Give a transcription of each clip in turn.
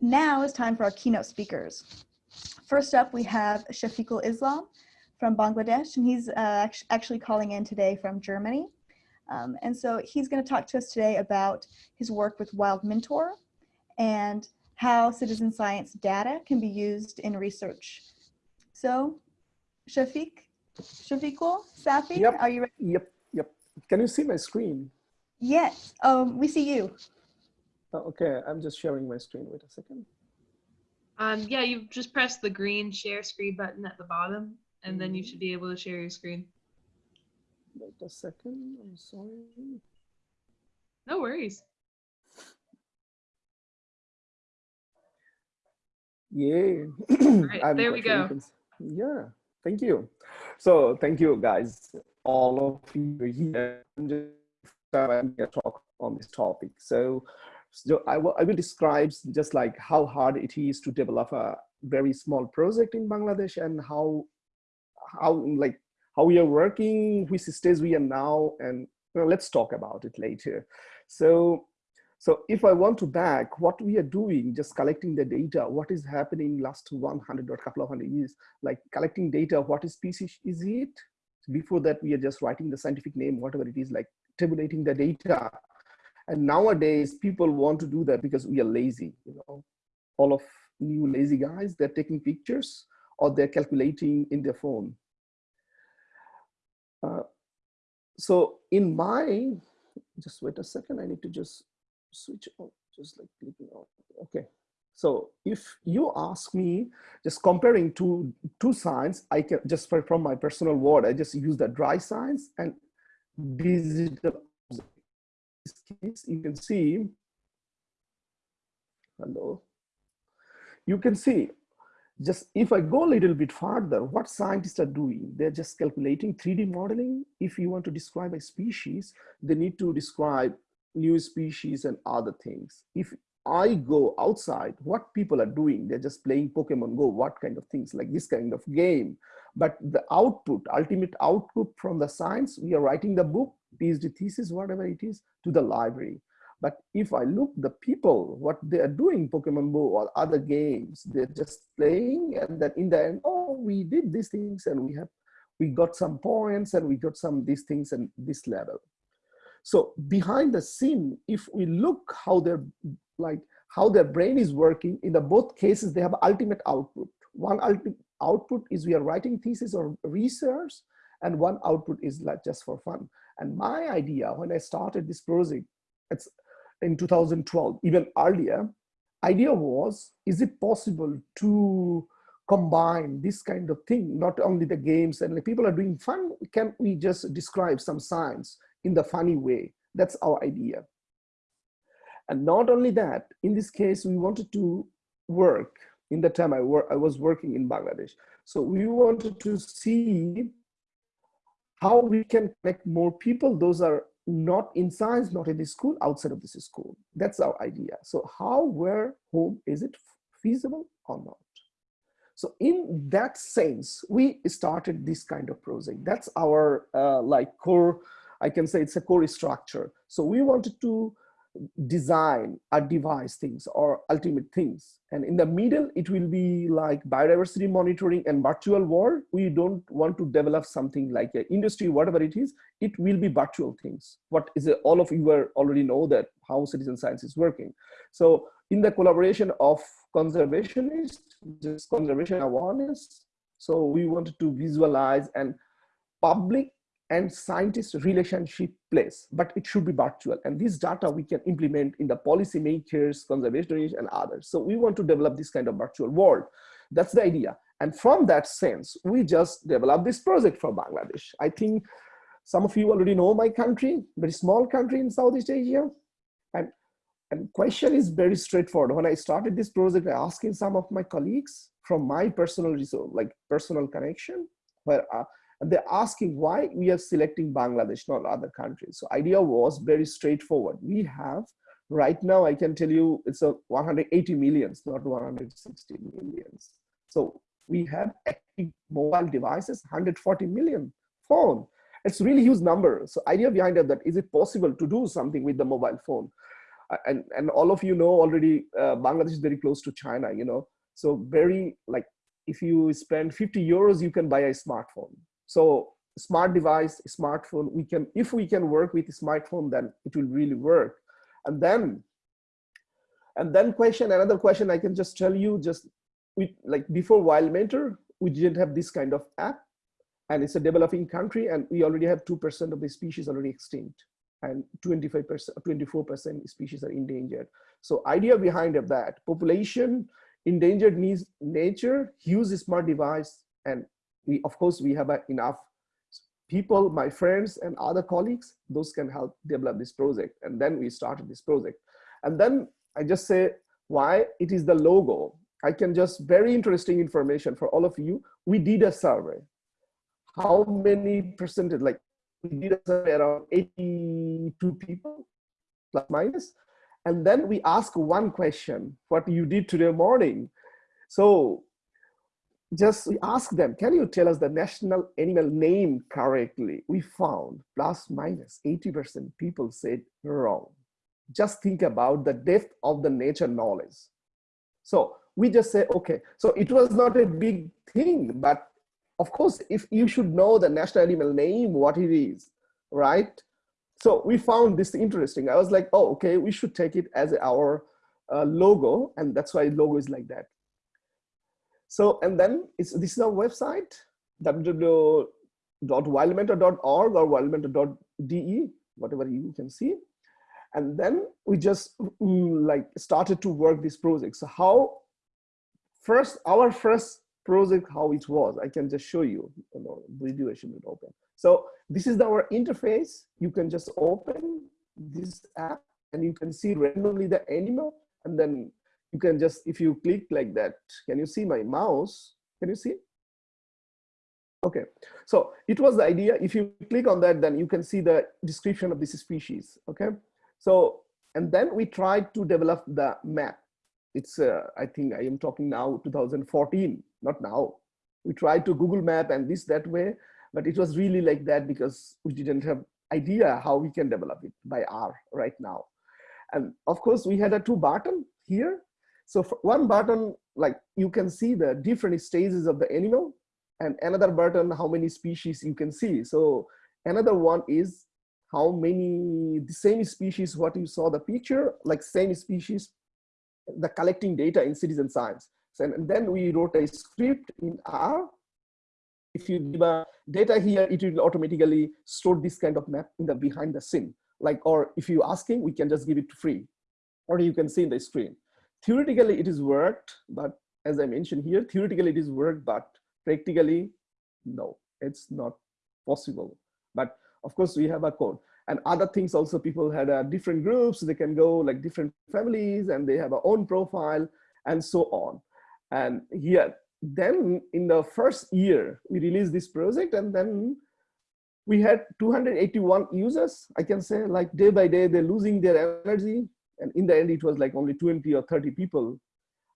now it's time for our keynote speakers. First up, we have Shafiqul Islam from Bangladesh, and he's uh, actually calling in today from Germany. Um, and so he's going to talk to us today about his work with Wild Mentor and how citizen science data can be used in research. So, Shafiq, Shafiqul, Safi, yep. are you ready? Yep, yep. Can you see my screen? Yes, um, we see you. Oh, okay, I'm just sharing my screen. Wait a second. Um, yeah, you just press the green share screen button at the bottom, and then you mm-hmm. should be able to share your screen. Wait a second, I'm sorry. No worries. Yeah. right, there we go. Yeah, thank you. So thank you guys, all of you here. I'm just talk on this topic. So, so I, will, I will describe just like how hard it is to develop a very small project in Bangladesh and how, how like how we are working, which stage we are now, and let's talk about it later. So so if I want to back what we are doing, just collecting the data, what is happening last 100 or couple of hundred years, like collecting data, what is species is it? Before that, we are just writing the scientific name, whatever it is, like tabulating the data. And nowadays, people want to do that because we are lazy, you know, all of new lazy guys, they're taking pictures or they're calculating in their phone. Uh, so in my, just wait a second, I need to just switch on, just like clicking on, okay. So if you ask me, just comparing two, two signs, I can just from my personal word, I just use the dry science and digital. This case, you can see, hello, you can see just if I go a little bit further, what scientists are doing, they're just calculating 3D modeling. If you want to describe a species, they need to describe new species and other things. If I go outside, what people are doing, they're just playing Pokemon Go, what kind of things, like this kind of game. But the output, ultimate output from the science, we are writing the book, PhD thesis, whatever it is, to the library. But if I look the people, what they are doing, Pokemon Go or other games, they're just playing and then in the end, oh, we did these things and we have, we got some points and we got some these things and this level. So behind the scene, if we look how their like how their brain is working, in the both cases, they have ultimate output. One ultimate output is we are writing thesis or research, and one output is like just for fun. And my idea when I started this project, it's in 2012, even earlier, idea was, is it possible to combine this kind of thing, not only the games and like people are doing fun, can we just describe some science in the funny way. That's our idea. And not only that, in this case, we wanted to work in the time I, wor I was working in Bangladesh. So we wanted to see how we can connect more people. Those are not in science, not in the school, outside of this school. That's our idea. So how, where, whom, is it feasible or not? So in that sense, we started this kind of project. That's our uh, like core I can say it's a core structure. So we wanted to design a device things or ultimate things. And in the middle, it will be like biodiversity monitoring and virtual world. We don't want to develop something like an industry, whatever it is, it will be virtual things. What is it? All of you are already know that how citizen science is working. So in the collaboration of conservationists, just conservation awareness. So we wanted to visualize and public and scientist relationship place, but it should be virtual. And this data we can implement in the policymakers, conservationists, and others. So we want to develop this kind of virtual world. That's the idea. And from that sense, we just developed this project for Bangladesh. I think some of you already know my country, very small country in Southeast Asia. And, and question is very straightforward. When I started this project, I asking some of my colleagues from my personal resource, like personal connection, where uh, and they're asking why we are selecting Bangladesh, not other countries. So idea was very straightforward. We have, right now, I can tell you it's a 180 millions, not 160 millions. So we have active mobile devices, 140 million phone. It's really huge number. So idea behind that is it possible to do something with the mobile phone? And and all of you know already uh, bangladesh is very close to china you know so very like if you spend 50 euros you can buy a smartphone so smart device smartphone we can if we can work with smartphone then it will really work and then and then question another question i can just tell you just we like before wild mentor we didn't have this kind of app and it's a developing country and we already have 2% of the species already extinct and 25%, 24% species are endangered. So idea behind of that, population, endangered needs nature, use smart device, and we, of course, we have uh, enough people, my friends and other colleagues, those can help develop this project. And then we started this project. And then I just say why it is the logo. I can just very interesting information for all of you. We did a survey. How many percentage, like we did a survey around 82 people, plus minus. And then we ask one question, what you did today morning. So just ask them, can you tell us the national animal name correctly? We found plus minus 80% people said wrong. Just think about the depth of the nature knowledge. So we just say, okay, so it was not a big thing, but of course, if you should know the national animal name, what it is, right? So we found this interesting. I was like, oh, okay, we should take it as our uh, logo. And that's why logo is like that. So, and then it's, this is our website, www.wildmentor.org or wildmentor.de, whatever you can see. And then we just mm, like started to work this project. So how first, our first project, how it was, I can just show you, you know, video I should open. So this is our interface. You can just open this app and you can see randomly the animal and then you can just, if you click like that, can you see my mouse? Can you see? Okay, so it was the idea. If you click on that, then you can see the description of this species. Okay, so and then we tried to develop the map. It's uh, I think I am talking now 2014, not now. We tried to Google Map and this that way, but it was really like that because we didn't have idea how we can develop it by R right now. And of course, we had a two button here so one button, like you can see the different stages of the animal and another button, how many species you can see. So another one is how many, the same species, what you saw the picture, like same species, the collecting data in citizen science. So, and then we wrote a script in R. If you give a data here, it will automatically store this kind of map in the behind the scene. Like, or if you asking, we can just give it to free, or you can see in the screen theoretically it is worked, but as I mentioned here, theoretically it is worked, but practically, no, it's not possible. But of course we have a code and other things also people had uh, different groups, they can go like different families and they have a own profile and so on. And here, then in the first year, we released this project and then we had 281 users. I can say like day by day, they're losing their energy and in the end it was like only 20 or 30 people.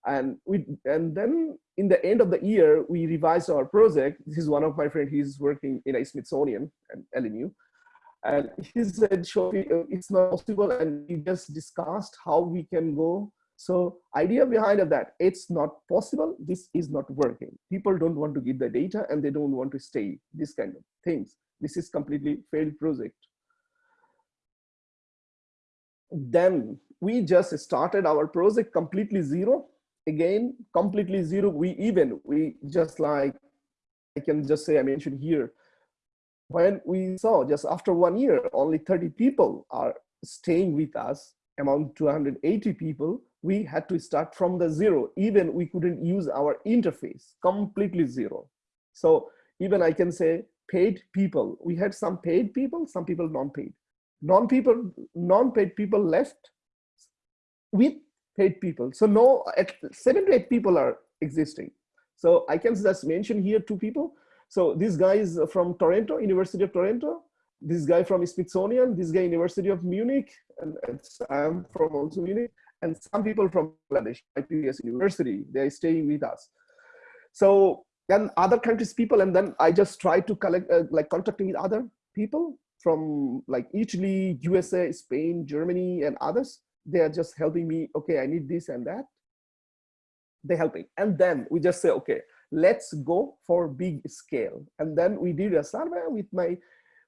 And we and then in the end of the year we revised our project. This is one of my friends he's working in a smithsonian and lmu and he said Shofi, uh, it's not possible. And we just discussed how we can go. So idea behind of that it's not possible. This is not working. People don't want to give the data and they don't want to stay this kind of things. This is completely failed project. Then we just started our project completely zero. Again completely zero. We even we just like i can just say i mentioned here when we saw just after one year only 30 people are staying with us among 280 people we had to start from the zero. Even we couldn't use our interface completely zero. So even i can say paid people. We had some paid people some people non-paid. Non-people non-paid people left with paid people. So no, seven to eight people are existing. So I can just mention here two people. So this guy is from Toronto, University of Toronto. This guy from Smithsonian, this guy University of Munich, and I'm from also Munich, and some people from Bangladesh, IPS University, they're staying with us. So and other countries people, and then I just try to collect, uh, like contacting with other people from like Italy, USA, Spain, Germany, and others they are just helping me okay i need this and that. They helping and then we just say okay let's go for big scale. And then we did a survey with my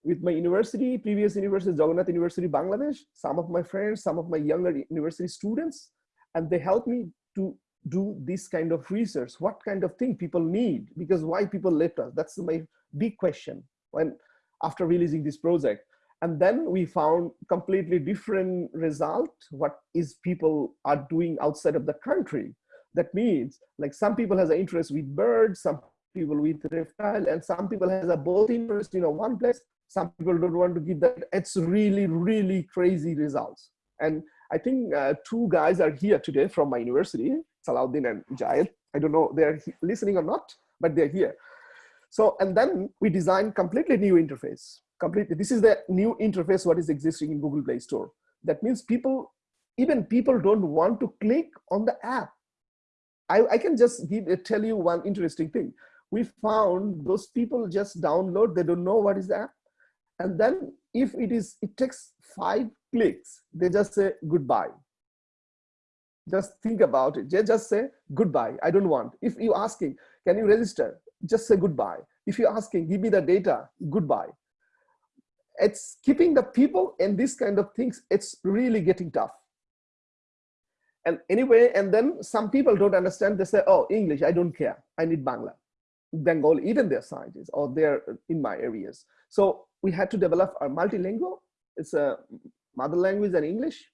with my university previous university jagannath university bangladesh some of my friends some of my younger university students and they helped me to do this kind of research. What kind of thing people need? Because why people left us? That's my big question when after releasing this project and then we found completely different result what is people are doing outside of the country that means like some people has an interest with birds some people with reptile and some people has a both interest you know, one place some people don't want to give that it's really really crazy results and i think uh, two guys are here today from my university Salahuddin and Jayed. I don't know they're listening or not, but they're here. So, and then we designed completely new interface. Completely, this is the new interface what is existing in Google Play Store. That means people, even people don't want to click on the app. I, I can just give, uh, tell you one interesting thing. We found those people just download, they don't know what is the app. And then if it is, it takes five clicks, they just say goodbye just think about it just say goodbye i don't want if you asking can you register just say goodbye if you're asking give me the data goodbye it's keeping the people and these kind of things it's really getting tough. And anyway and then some people don't understand they say oh english i don't care. I need bangla. Bengali even their scientists or they're in my areas. So we had to develop a multilingual it's a mother language and english.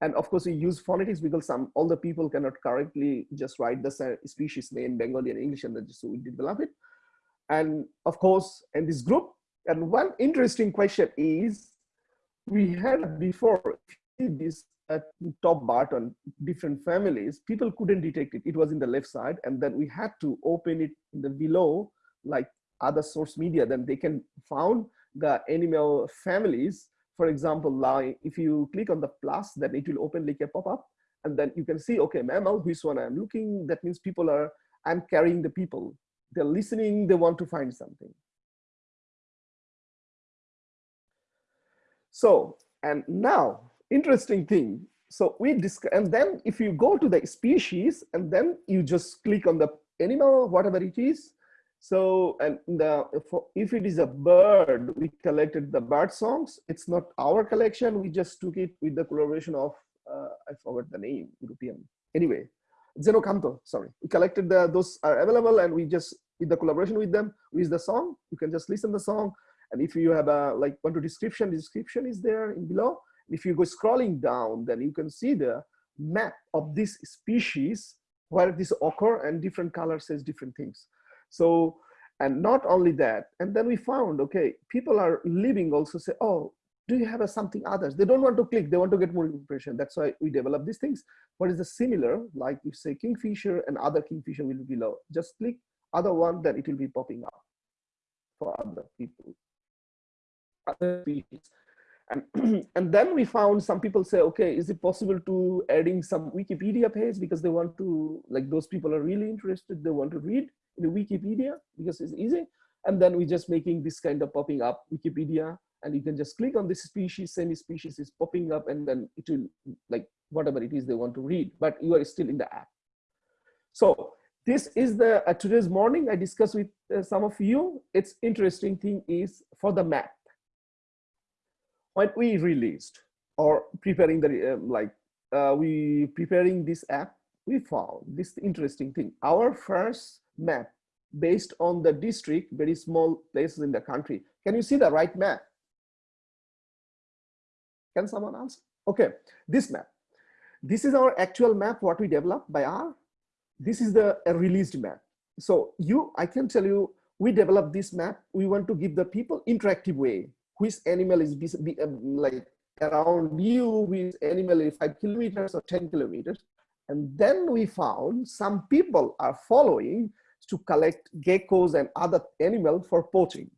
And of course, we use phonetics because some all the people cannot correctly just write the species name Bengali and English, and then so we develop it. And of course, in this group, and one interesting question is, we had before this uh, top button, different families, people couldn't detect it. It was in the left side, and then we had to open it in the below, like other source media, then they can found the animal families for example, like if you click on the plus, then it will open like a pop-up and then you can see, okay, mammal, which one I'm looking, that means people are, I'm carrying the people. They're listening, they want to find something. So, and now, interesting thing. So we discuss, and then if you go to the species and then you just click on the animal, whatever it is, so, and the, if it is a bird, we collected the bird songs. It's not our collection. We just took it with the collaboration of, uh, I forgot the name, European. Anyway, Xeno-canto, sorry. We collected the, those are available and we just, with the collaboration with them, with the song, you can just listen the song. And if you have a, like, want to description, the description is there in below. If you go scrolling down, then you can see the map of this species where this occur and different colors says different things. So, and not only that, and then we found, okay, people are leaving also say, oh, do you have a something others? They don't want to click, they want to get more information. That's why we develop these things. What is the similar, like you say Kingfisher and other Kingfisher will be below. Just click other one, then it will be popping up for other people, other species. And, and then we found some people say, okay, is it possible to adding some Wikipedia page because they want to, like those people are really interested, they want to read in Wikipedia because it's easy. And then we're just making this kind of popping up Wikipedia and you can just click on this species, semi species is popping up and then it will like whatever it is they want to read, but you are still in the app. So this is the uh, today's morning I discussed with uh, some of you. It's interesting thing is for the map. When we released or preparing the uh, like uh, we preparing this app, we found this interesting thing. Our first map based on the district, very small places in the country. Can you see the right map? Can someone answer? Okay, this map. This is our actual map, what we developed by R. This is the released map. So you, I can tell you, we developed this map. We want to give the people interactive way. Which animal is um, like around you, which animal is five kilometers or 10 kilometers. And then we found some people are following to collect geckos and other animals for poaching.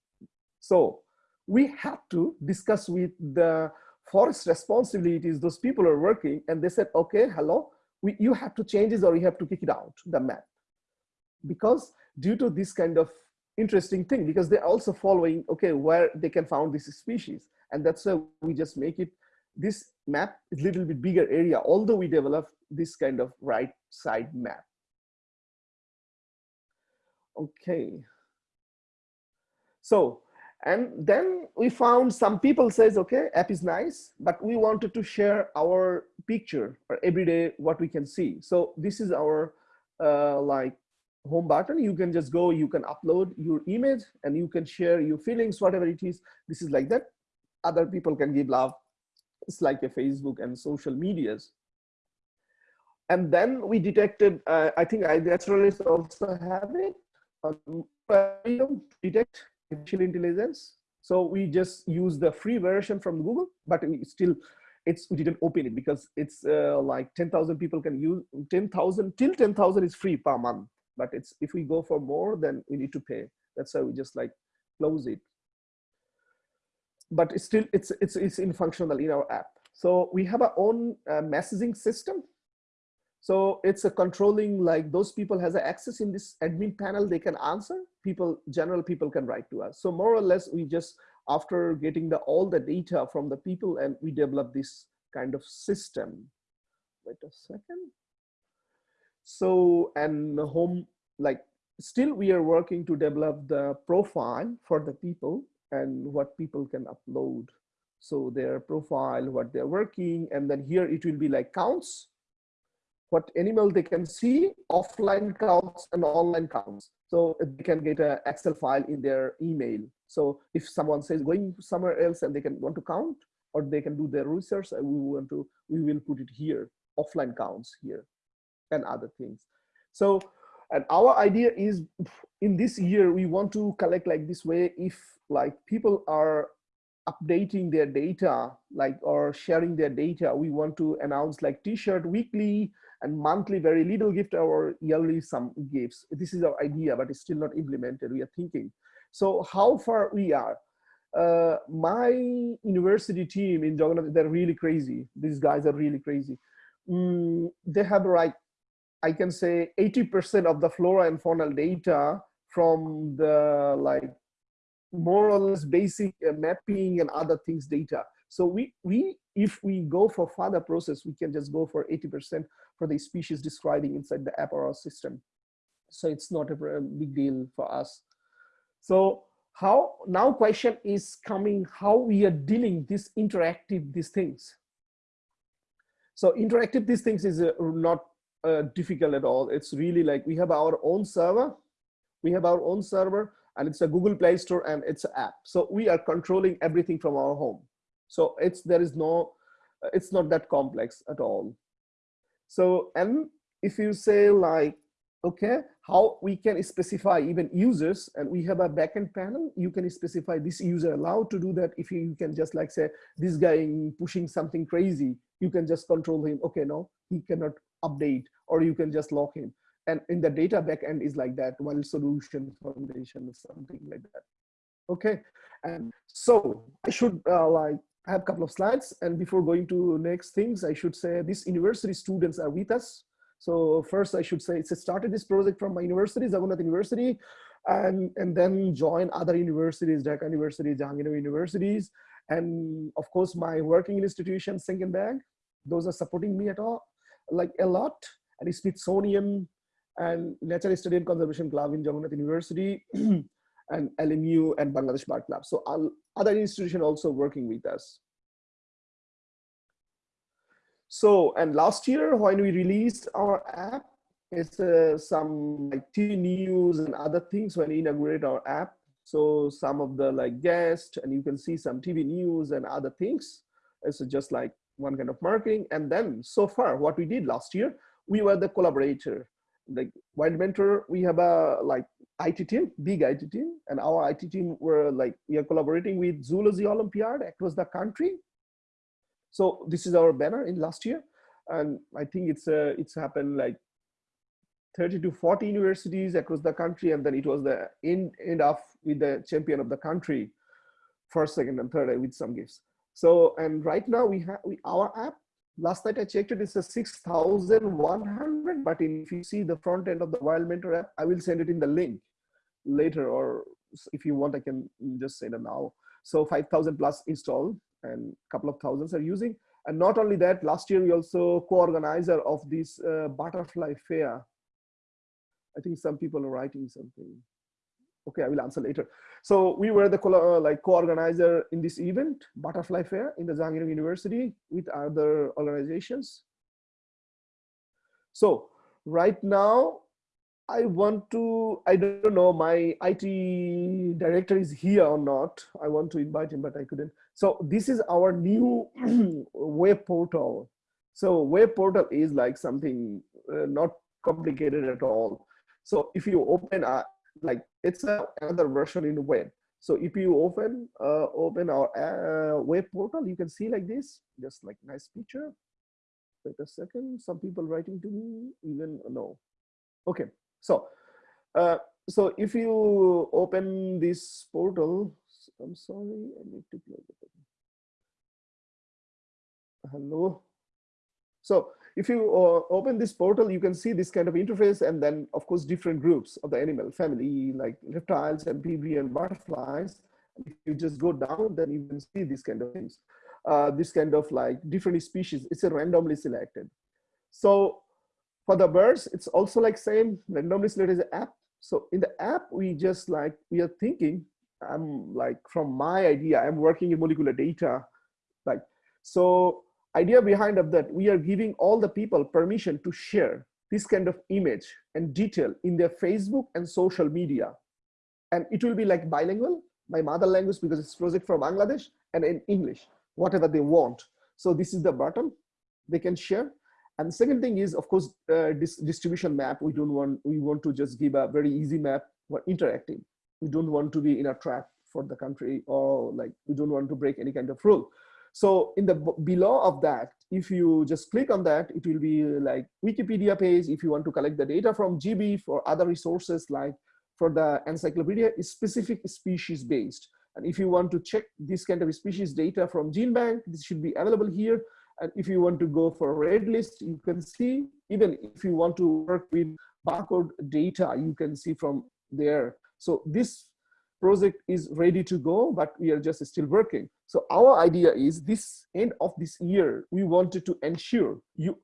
So we had to discuss with the forest responsibilities, those people are working and they said, okay, hello, we, you have to change this or you have to kick it out, the map. Because due to this kind of interesting thing, because they're also following, okay, where they can found this species. And that's why we just make it this map is a little bit bigger area, although we develop this kind of right side map. Okay. So, and then we found some people says, okay, app is nice, but we wanted to share our picture or everyday what we can see. So this is our uh, like home button. You can just go, you can upload your image and you can share your feelings, whatever it is. This is like that. Other people can give love. It's like a Facebook and social medias. And then we detected, uh, I think iNaturalist also have it, um, detect artificial intelligence. So we just use the free version from Google, but we still, it's we didn't open it because it's uh, like 10,000 people can use 10,000 till 10,000 is free per month. But it's if we go for more, then we need to pay. That's why we just like close it. But it's still it's it's it's in functional in our app. So we have our own uh, messaging system so it's a controlling like those people has access in this admin panel, they can answer, people, general people can write to us. So more or less we just, after getting the all the data from the people and we develop this kind of system. Wait a second. So, and home, like still we are working to develop the profile for the people and what people can upload. So their profile, what they're working, and then here it will be like counts what animal they can see, offline counts and online counts. So they can get an Excel file in their email. So if someone says going somewhere else and they can want to count or they can do their research, uh, we want to, we will put it here, offline counts here and other things. So, and our idea is in this year, we want to collect like this way if like people are updating their data like or sharing their data we want to announce like t-shirt weekly and monthly very little gift or yearly some gifts. This is our idea, but it's still not implemented. We are thinking. So how far we are? Uh, my university team in Jagannath, they're really crazy. These guys are really crazy. Mm, they have like, I can say 80% of the flora and fauna data from the like more or less basic uh, mapping and other things data. So we, we, if we go for further process, we can just go for 80% for the species describing inside the app or our system. So it's not a big deal for us. So how now question is coming how we are dealing this interactive these things. So interactive these things is uh, not uh, difficult at all. It's really like we have our own server, we have our own server and it's a Google Play Store and it's an app. So we are controlling everything from our home. So it's there is no, it's not that complex at all. So, and if you say like, okay, how we can specify even users and we have a backend panel, you can specify this user allowed to do that. If you, you can just like say, this guy pushing something crazy, you can just control him. Okay, no, he cannot update or you can just lock him. And in the data backend is like that, one solution foundation or something like that. Okay, and so I should uh, like have a couple of slides and before going to next things, I should say these university students are with us. So first I should say it's started this project from my university, Jagannath University, and, and then join other universities, Dhaka University, Jahangir universities, and of course my working institution, Senckenberg, those are supporting me at all, like a lot, and Smithsonian and Nature Study and Conservation Club in Jagannath University, and LMU and Bangladesh Bird Club. So other institutions also working with us. So, and last year when we released our app, it's uh, some like TV news and other things when we inaugurate our app. So some of the like guests and you can see some TV news and other things. It's just like one kind of marketing. And then so far what we did last year, we were the collaborator. Like Wild Mentor, we have a like IT team, big IT team, and our IT team were like, we are collaborating with Zoology Olympiad across the country. So this is our banner in last year. And I think it's uh, it's happened like 30 to 40 universities across the country. And then it was the end, end off with the champion of the country, first, second, and third with some gifts. So, and right now we have we, our app, last night I checked it, it's a 6,100, but if you see the front end of the Wild Mentor app, I will send it in the link later or if you want, I can just send it now. So 5,000 plus installed and a couple of thousands are using. And not only that, last year we also co-organizer of this uh, butterfly fair. I think some people are writing something. Okay, I will answer later. So we were the co uh, like co-organizer in this event, Butterfly Fair in the Jahangir University with other organizations. So right now, I want to, I don't know, my IT director is here or not. I want to invite him, but I couldn't. So this is our new web portal. So web portal is like something uh, not complicated at all. So if you open a, like it's a, another version in the web. So if you open uh, open our uh, web portal, you can see like this, just like nice picture. Wait a second, some people writing to me, even no. Okay, so uh, so if you open this portal, I'm sorry, I need to play close it. Hello. So if you uh, open this portal, you can see this kind of interface and then of course different groups of the animal family like reptiles, amphibian, butterflies. If you just go down, then you can see these kind of things. Uh, this kind of like different species, it's a randomly selected. So for the birds, it's also like same randomly selected app. So in the app, we just like, we are thinking, I'm like from my idea, I'm working in molecular data. Like, so idea behind of that, we are giving all the people permission to share this kind of image and detail in their Facebook and social media. And it will be like bilingual, my mother language because it's project from Bangladesh and in English, whatever they want. So this is the button they can share. And the second thing is, of course, uh, this distribution map. We don't want, we want to just give a very easy map for interacting. We don't want to be in a trap for the country or like, we don't want to break any kind of rule. So in the below of that, if you just click on that, it will be uh, like Wikipedia page. If you want to collect the data from GB for other resources like for the encyclopedia is specific species based. And if you want to check this kind of species data from GenBank, this should be available here. And if you want to go for a red list, you can see, even if you want to work with barcode data, you can see from there. So this project is ready to go, but we are just still working. So our idea is this end of this year, we wanted to ensure you,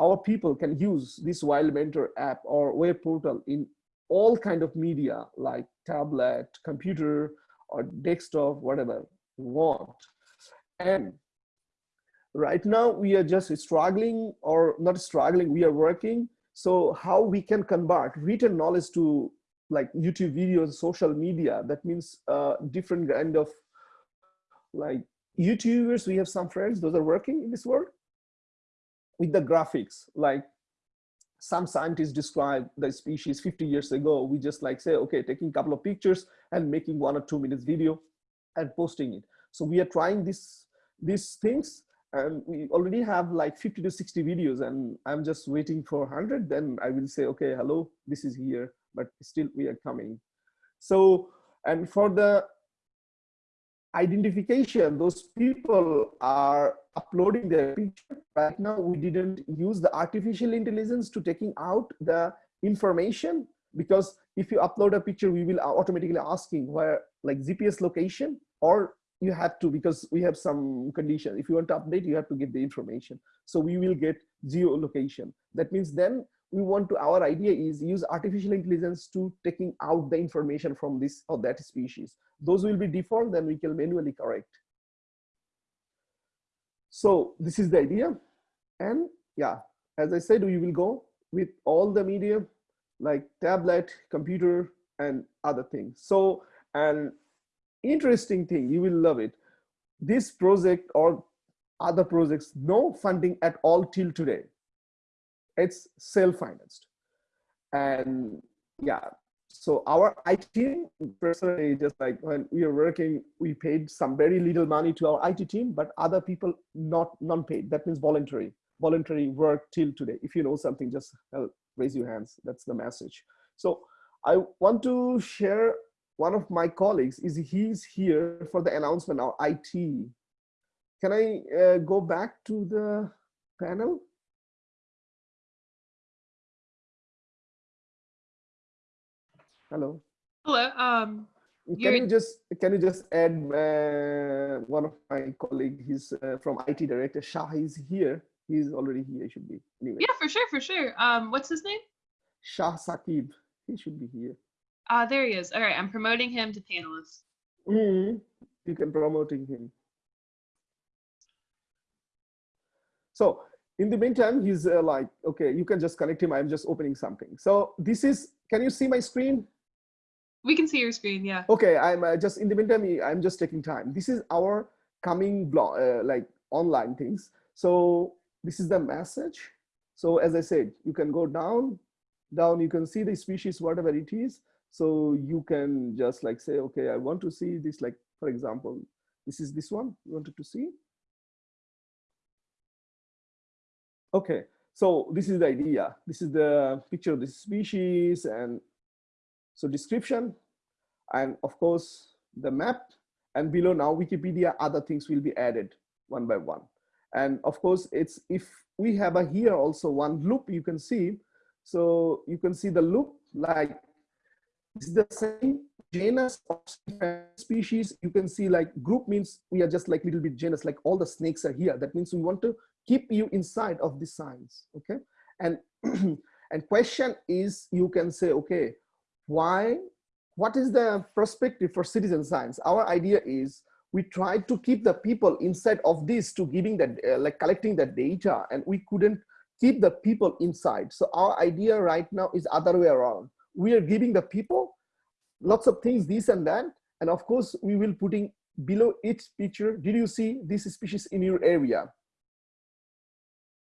our people can use this Wild Mentor app or web portal in all kind of media like tablet, computer, or desktop, whatever you want. And right now we are just struggling or not struggling, we are working. So how we can convert written knowledge to like YouTube videos, social media. That means uh, different kind of like YouTubers. We have some friends, those are working in this world with the graphics. Like some scientists describe the species 50 years ago. We just like say, okay, taking a couple of pictures and making one or two minutes video and posting it. So we are trying this, these things and we already have like 50 to 60 videos and I'm just waiting for 100. Then I will say, okay, hello, this is here but still we are coming. So, and for the identification, those people are uploading their picture. Right now, we didn't use the artificial intelligence to taking out the information because if you upload a picture, we will automatically asking where like GPS location or you have to because we have some condition. If you want to update, you have to give the information. So we will get geolocation. That means then we want to our idea is use artificial intelligence to taking out the information from this or that species. Those will be default then we can manually correct. So this is the idea. And yeah as i said we will go with all the media like tablet computer and other things. So an interesting thing you will love it. This project or other projects no funding at all till today it's self-financed. And yeah so our IT team personally just like when we are working we paid some very little money to our IT team but other people not non-paid that means voluntary voluntary work till today. If you know something just raise your hands. That's the message. So I want to share one of my colleagues is he's here for the announcement of IT can I uh, go back to the panel Hello. Hello. Um, Can You're- just can you just add uh, one of my colleague? He's uh, from IT director. Shah is here. He's already here. He should be anyway. Yeah, for sure, for sure. Um, what's his name? Shah Saqib. He should be here. Ah, there he is. All right, I'm promoting him to panelist. Mhm. You can promoting him. So in the meantime, he's uh, like, okay, you can just connect him. I'm just opening something. So this is, can you see my screen? We can see your screen. Yeah. Okay, I'm uh, just in the meantime, I'm just taking time. This is our coming blog, uh, like online things. So this is the message. So as I said, you can go down, down, you can see the species, whatever it is. So you can just like say, okay, I want to see this, like, for example, this is this one you wanted to see. Okay, so this is the idea. This is the picture of the species and so description and of course the map and below now Wikipedia, other things will be added one by one. And of course it's if we have a here also one loop you can see. So you can see the loop like it's the same genus of species. You can see like group means we are just like little bit genus, like all the snakes are here. That means we want to keep you inside of the science, okay? And, and question is, you can say, okay, why, what is the perspective for citizen science? Our idea is we try to keep the people inside of this to giving that, uh, like collecting the data and we couldn't keep the people inside. So our idea right now is other way around. We are giving the people lots of things, this and that. And of course, we will putting below each picture, did you see this species in your area?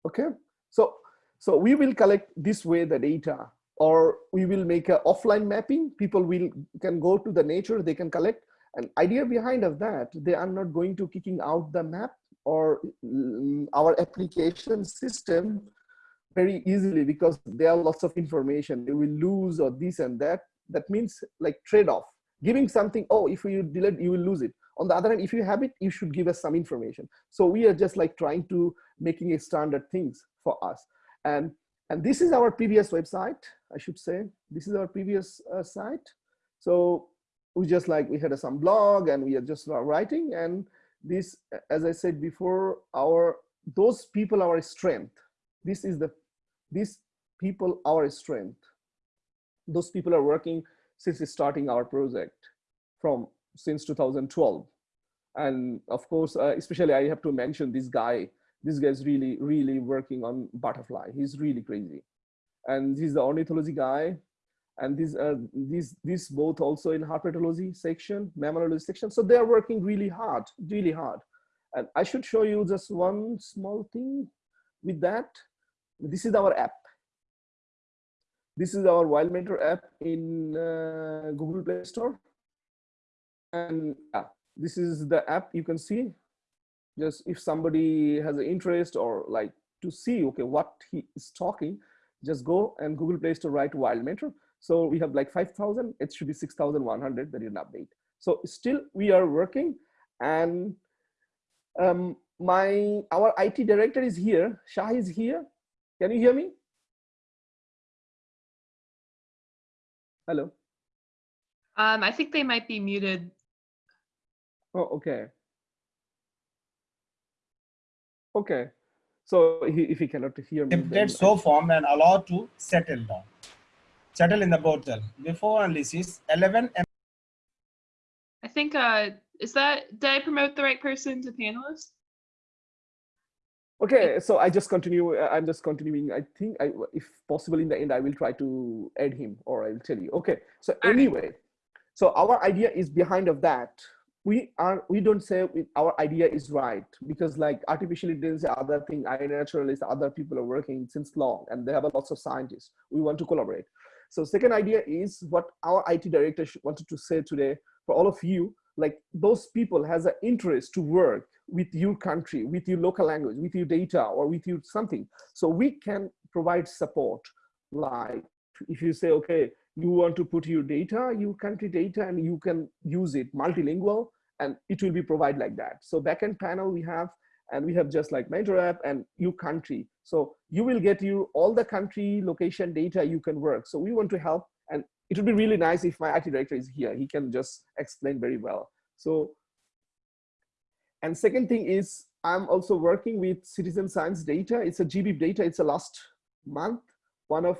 Okay, so, so we will collect this way the data or we will make an offline mapping. People will can go to the nature, they can collect. An idea behind of that, they are not going to kicking out the map or mm, our application system very easily because there are lots of information. They will lose or this and that. That means like trade-off. Giving something, oh, if you delete, you will lose it. On the other hand, if you have it, you should give us some information. So we are just like trying to making a standard things for us. And, and this is our previous website, I should say. This is our previous uh, site. So we just like, we had some blog and we are just writing. And this, as I said before, our, those people, our strength. This is the, these people, our strength. Those people are working since starting our project from since 2012. And of course, uh, especially I have to mention this guy, this guy's really, really working on butterfly. He's really crazy. And he's the ornithology guy. And these, uh, these, these both also in herpetology section, mammalogy section. So they're working really hard, really hard. And I should show you just one small thing with that. This is our app. This is our Wild Mentor app in uh, Google Play Store. And this is the app you can see. Just if somebody has an interest or like to see, okay, what he is talking, just go and Google Play Store write Wild Mentor. So we have like 5,000, it should be 6,100 that is an update. So still we are working and um, my, our IT director is here, Shah is here. Can you hear me? Hello. Um, I think they might be muted. Oh, okay. Okay. So he, if he cannot hear me, then template so formed and allowed to settle down. Settle in the portal. Before analysis, 11 M I think, uh, is that, did I promote the right person to panelist? Okay, so I just continue. uh, I'm just continuing. I think I, if possible in the end, I will try to add him or I will tell you. Okay, so anyway, so our idea is behind of that. We are, we don't say our idea is right because like artificial intelligence, other thing, iNaturalist, other people are working since long and they have a lots of scientists. We want to collaborate. So second idea is what our IT director wanted to say today for all of you, like those people has an interest to work with your country, with your local language, with your data or with your something. So we can provide support. Like if you say, okay, you want to put your data, your country data, and you can use it multilingual and it will be provided like that. So backend panel we have, and we have just like major app and you country. So you will get you all the country location data you can work. So we want to help and it would be really nice if my IT director is here. He can just explain very well. So, and second thing is I'm also working with citizen science data. It's a GB data. It's a last month. One of,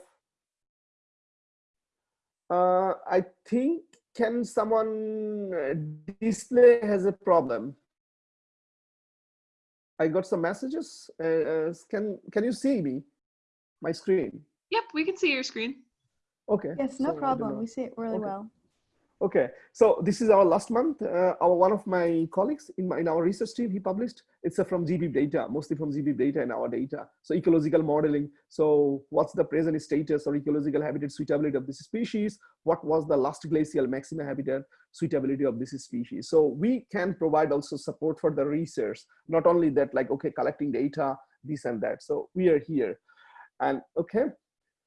uh, I think, can someone uh, display has a problem? I got some messages. Uh, uh, can can you see me? My screen. Yep, we can see your screen. Okay. Yes, no so problem. We see it really Okay. well. Okay, so this is our last month. Uh, our one of my colleagues in, my, in our research team, he published. It's from GBIF data, mostly from GBIF data and our data. So ecological modeling. So what's the present status or ecological habitat suitability of this species? What was the last glacial maximum habitat suitability of this species? So we can provide also support for the research. Not only that, like okay, collecting data, this and that. So we are here, and okay,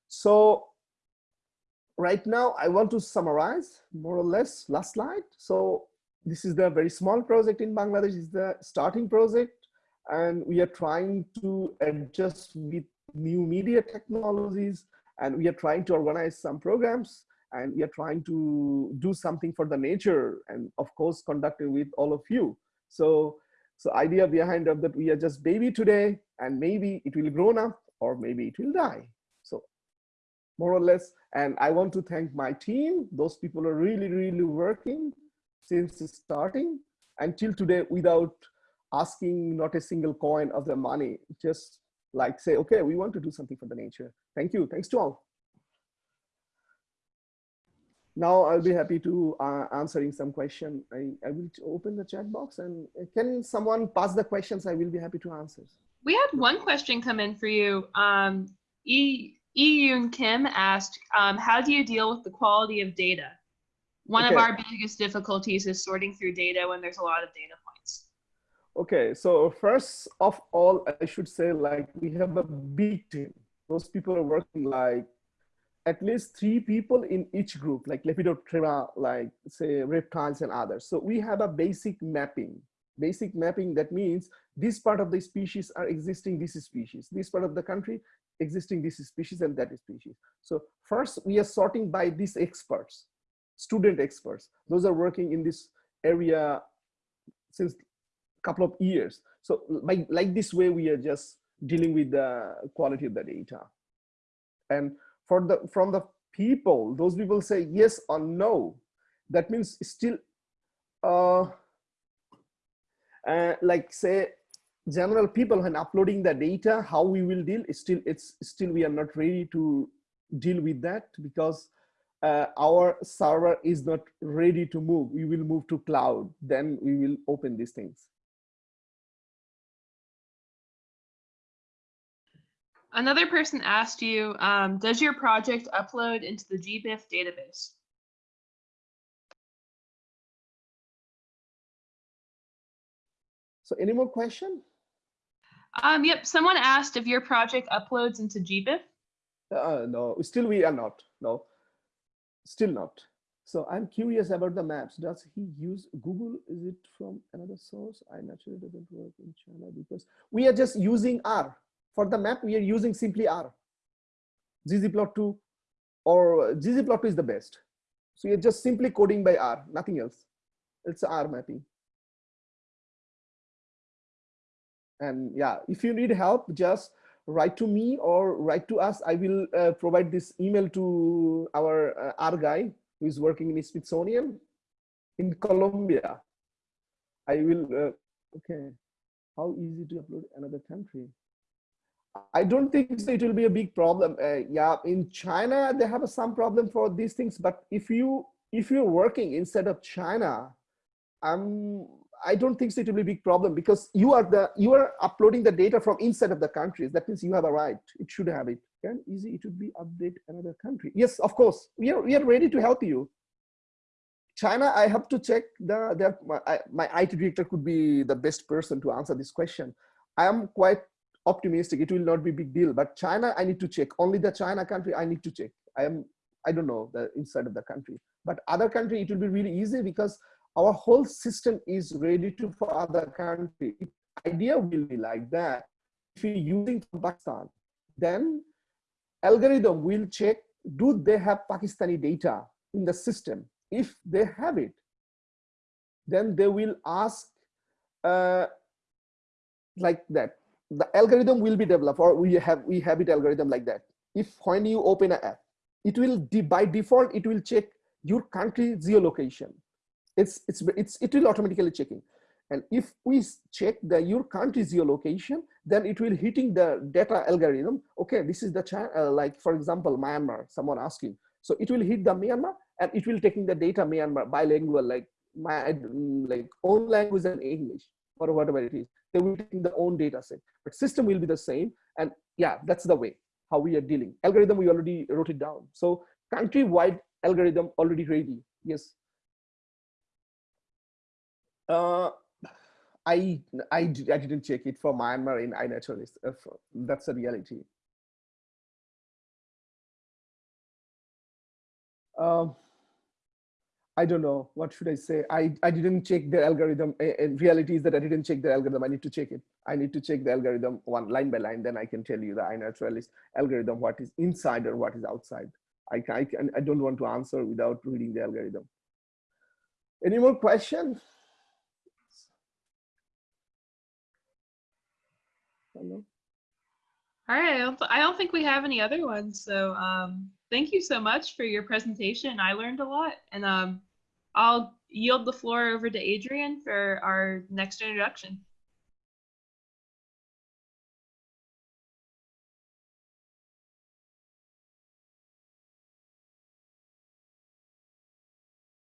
so right now I want to summarize more or less last slide. So this is the very small project in Bangladesh is the starting project and we are trying to adjust with new media technologies and we are trying to organize some programs and we are trying to do something for the nature and of course conducting with all of you. So, so idea behind of that we are just baby today and maybe it will grown up or maybe it will die. So more or less. And I want to thank my team. Those people are really, really working since starting until today without asking not a single coin of the money. Just like say, okay, we want to do something for the nature. Thank you. Thanks to all. Now I'll be happy to uh, answering some question. I, I will open the chat box and uh, can someone pass the questions? I will be happy to answer. We had one question come in for you. Um, E. E. Yoon Kim asked, um, "How do you deal with the quality of data? One of our biggest difficulties is sorting through data when there's a lot of data points." Okay, so first of all, I should say like we have a big team. Those people are working like at least three people in each group, like Lepidoptera, like say reptiles and others. So we have a basic mapping. Basic mapping that means this part of the species are existing this species, this part of the country existing this species and that species. So first we are sorting by these experts, student experts. Those are working in this area since a couple of years. So like, like this way, we are just dealing with the quality of the data. And for the from the people, those people say yes or no. That means still, uh, uh, like say, general people when uploading the data, how we will deal still it's still we are not ready to deal with that because uh, our server is not ready to move. We will move to cloud. Then we will open these things. Another person asked you, um, "Does your project upload into the GBIF database?" So any more question? Um, yep. Someone asked if your project uploads into GBIF. Uh, no, still we are not. No, still not. So I'm curious about the maps. Does he use Google? Is it from another source? I naturally doesn't work in China because we are just using R. For the map, we are using simply R. ggplot2 or ggplot2 is the best. So you're just simply coding by R, nothing else. It's R mapping. And yeah, if you need help, just write to me or write to us. I will uh, provide this email to our uh, R guy who is working in Smithsonian in Colombia. I will, uh, okay. How easy to upload another country? I don't think so it will be a big problem. Uh, yeah, in China, they have some problem for these things, but if you, if you're working instead of China, um, I don't think so it will be a big problem because you are the you are uploading the data from inside of the countries. That means you have a right. It should have it. Can easy it would be update another country. Yes, of course. We are we are ready to help you. China, I have to check the my, my IT director could be the best person to answer this question. I am quite optimistic. It will not be a big deal. But China, I need to check. Only the China country, I need to check. I am I don't know the inside of the country. But other country, it will be really easy because our whole system is ready to for other country. Idea will be like that. If you're using Pakistan, then algorithm will check, do they have Pakistani data in the system? If they have it, then they will ask uh, like that. The algorithm will be developed or we have we have it algorithm like that. If when you open an app, it will by default, it will check your country geolocation. It's, it's, it's, it will automatically checking. And if we check the your country geolocation, then it will hitting the data algorithm. Okay, this is the uh, like for example Myanmar. Someone asking, so it will hit the Myanmar and it will taking the data Myanmar bilingual like my like own language and English or whatever it is. They will take the own data set, but system will be the same. And yeah, that's the way how we are dealing. Algorithm we already wrote it down. So country-wide algorithm already ready. Yes. Uh, I, I, I didn't check it for Myanmar in iNaturalist. Uh, that's a reality. Um, I don't know. What should I say? I, I didn't check the algorithm. And reality is that I didn't check the algorithm. I need to check it. I need to check the algorithm one line by line. Then I can tell you the iNaturalist algorithm, what is inside or what is outside. I, I, can, I don't want to answer without reading the algorithm. Any more questions? All right, I don't, I don't think we have any other ones. So um, thank you so much for your presentation. I learned a lot and um, I'll yield the floor over to Adrian for our next introduction.